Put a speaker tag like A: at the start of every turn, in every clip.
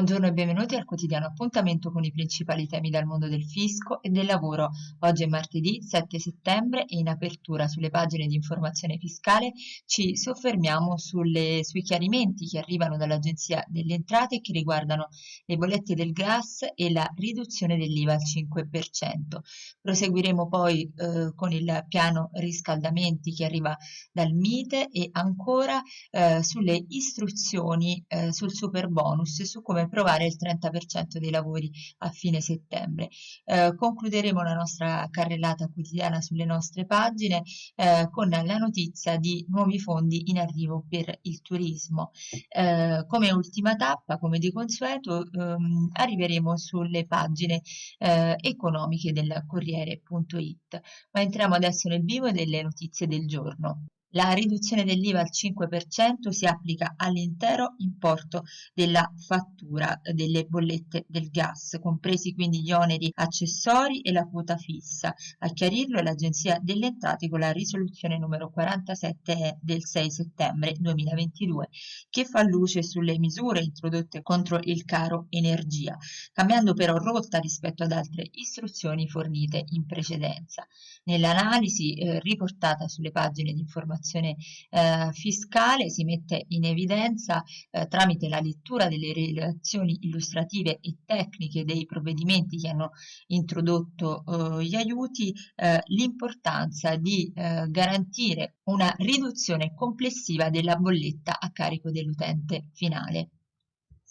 A: Buongiorno e benvenuti al quotidiano appuntamento con i principali temi dal mondo del fisco e del lavoro. Oggi è martedì 7 settembre e in apertura sulle pagine di informazione fiscale ci soffermiamo sulle, sui chiarimenti che arrivano dall'Agenzia delle Entrate che riguardano le bollette del gas e la riduzione dell'IVA al 5%. Proseguiremo poi eh, con il piano riscaldamenti che arriva dal MITE e ancora eh, sulle istruzioni eh, sul super bonus e su come come provare il 30% dei lavori a fine settembre. Eh, concluderemo la nostra carrellata quotidiana sulle nostre pagine eh, con la notizia di nuovi fondi in arrivo per il turismo. Eh, come ultima tappa, come di consueto, ehm, arriveremo sulle pagine eh, economiche del Corriere.it. Ma entriamo adesso nel vivo delle notizie del giorno. La riduzione dell'IVA al 5% si applica all'intero importo della fattura delle bollette del gas, compresi quindi gli oneri accessori e la quota fissa. A chiarirlo è l'Agenzia delle Entrate con la risoluzione numero 47 del 6 settembre 2022, che fa luce sulle misure introdotte contro il caro energia, cambiando però rotta rispetto ad altre istruzioni fornite in precedenza. Nell'analisi eh, riportata sulle pagine di informazione informazione eh, fiscale si mette in evidenza eh, tramite la lettura delle relazioni illustrative e tecniche dei provvedimenti che hanno introdotto eh, gli aiuti eh, l'importanza di eh, garantire una riduzione complessiva della bolletta a carico dell'utente finale.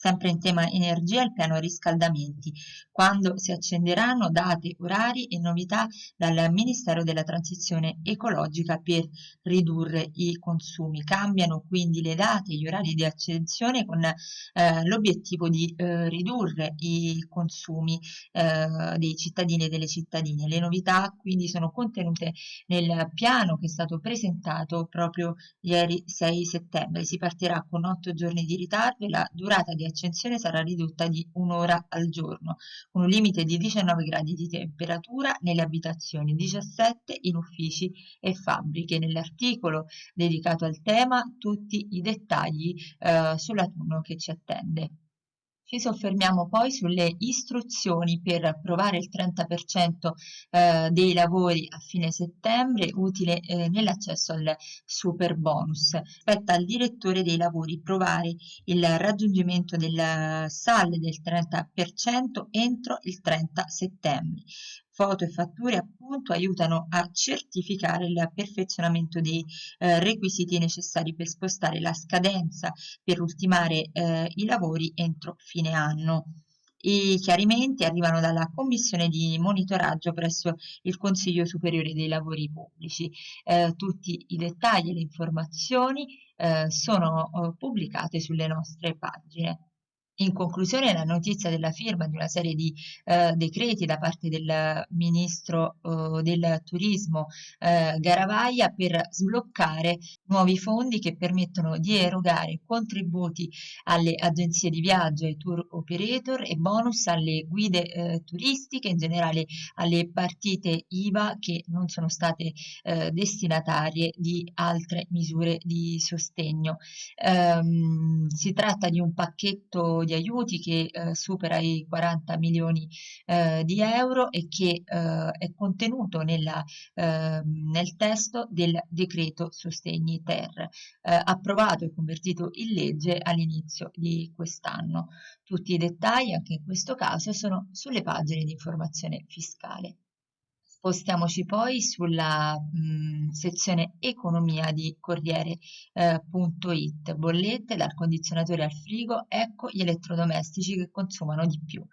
A: Sempre in tema energia, il piano riscaldamenti, quando si accenderanno date, orari e novità dal Ministero della Transizione Ecologica per ridurre i consumi. Cambiano quindi le date e gli orari di accensione con eh, l'obiettivo di eh, ridurre i consumi eh, dei cittadini e delle cittadine. Le novità quindi sono contenute nel piano che è stato presentato proprio ieri 6 settembre. Si partirà con 8 giorni di ritardo e la durata di accensione sarà ridotta di un'ora al giorno, con un limite di 19 gradi di temperatura nelle abitazioni, 17 in uffici e fabbriche. Nell'articolo dedicato al tema tutti i dettagli eh, sull'autunno che ci attende. Ci soffermiamo poi sulle istruzioni per approvare il 30% eh, dei lavori a fine settembre utile eh, nell'accesso al super bonus. Spetta al direttore dei lavori provare il raggiungimento del SAL del 30% entro il 30 settembre foto e fatture appunto aiutano a certificare il perfezionamento dei eh, requisiti necessari per spostare la scadenza per ultimare eh, i lavori entro fine anno. I chiarimenti arrivano dalla commissione di monitoraggio presso il Consiglio Superiore dei Lavori Pubblici. Eh, tutti i dettagli e le informazioni eh, sono eh, pubblicate sulle nostre pagine. In conclusione la notizia della firma di una serie di eh, decreti da parte del Ministro eh, del Turismo eh, Garavaglia per sbloccare nuovi fondi che permettono di erogare contributi alle agenzie di viaggio, ai tour operator e bonus alle guide eh, turistiche, in generale alle partite IVA che non sono state eh, destinatarie di altre misure di sostegno. Um, si tratta di un pacchetto di aiuti che eh, supera i 40 milioni eh, di euro e che eh, è contenuto nella, ehm, nel testo del decreto sostegni ter, eh, approvato e convertito in legge all'inizio di quest'anno. Tutti i dettagli, anche in questo caso, sono sulle pagine di informazione fiscale. Spostiamoci poi sulla mh, sezione economia di Corriere.it, eh, bollette dal condizionatore al frigo, ecco gli elettrodomestici che consumano di più.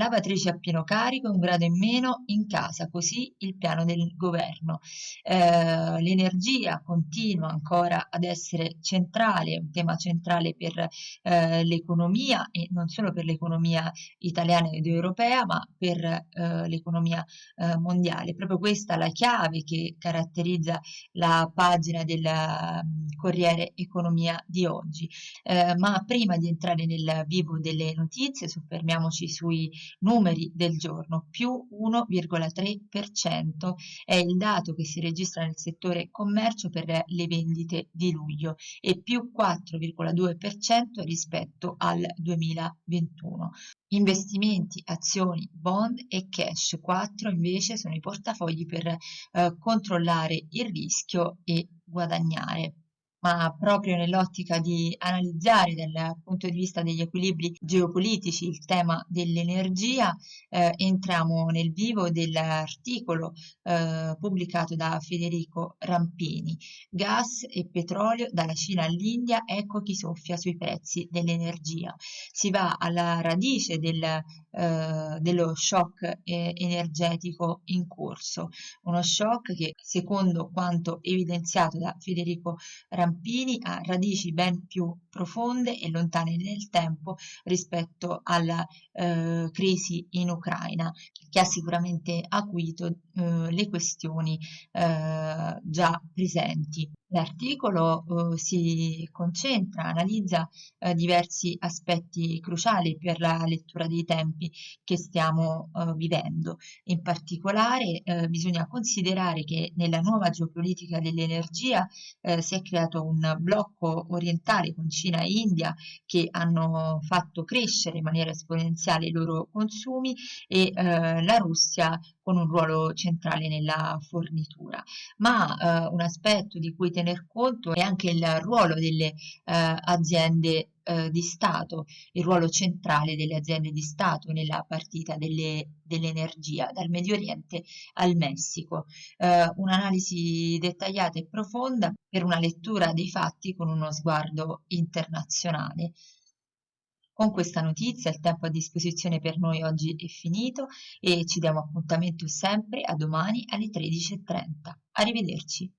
A: Lavatrice a pieno carico un grado in meno in casa, così il piano del governo. Eh, l'energia continua ancora ad essere centrale, un tema centrale per eh, l'economia e non solo per l'economia italiana ed europea, ma per eh, l'economia eh, mondiale. Proprio questa la chiave che caratterizza la pagina del mm, Corriere Economia di oggi. Eh, ma prima di entrare nel vivo delle notizie, soffermiamoci sui numeri del giorno, più 1,3% è il dato che si registra nel settore commercio per le vendite di luglio e più 4,2% rispetto al 2021. Investimenti, azioni, bond e cash. 4 invece sono i portafogli per eh, controllare il rischio e guadagnare ma proprio nell'ottica di analizzare dal punto di vista degli equilibri geopolitici il tema dell'energia, eh, entriamo nel vivo dell'articolo eh, pubblicato da Federico Rampini. Gas e petrolio dalla Cina all'India, ecco chi soffia sui prezzi dell'energia. Si va alla radice del, eh, dello shock eh, energetico in corso, uno shock che secondo quanto evidenziato da Federico Rampini Rampini ha radici ben più profonde e lontane nel tempo rispetto alla eh, crisi in Ucraina, che ha sicuramente acuito eh, le questioni eh, già presenti. L'articolo uh, si concentra, analizza uh, diversi aspetti cruciali per la lettura dei tempi che stiamo uh, vivendo. In particolare bisogna considerare che nella nuova geopolitica dell'energia si è creato un blocco orientale con Cina e India che hanno fatto crescere in maniera esponenziale i loro consumi e la Russia con un ruolo centrale nella fornitura. Ma un aspetto di cui tener conto è anche il ruolo delle eh, aziende eh, di Stato, il ruolo centrale delle aziende di Stato nella partita delle, dell'energia dal Medio Oriente al Messico. Eh, un'analisi dettagliata e profonda per una lettura dei fatti con uno sguardo internazionale. Con questa notizia il tempo a disposizione per noi oggi è finito e ci diamo appuntamento sempre a domani alle 13.30. Arrivederci.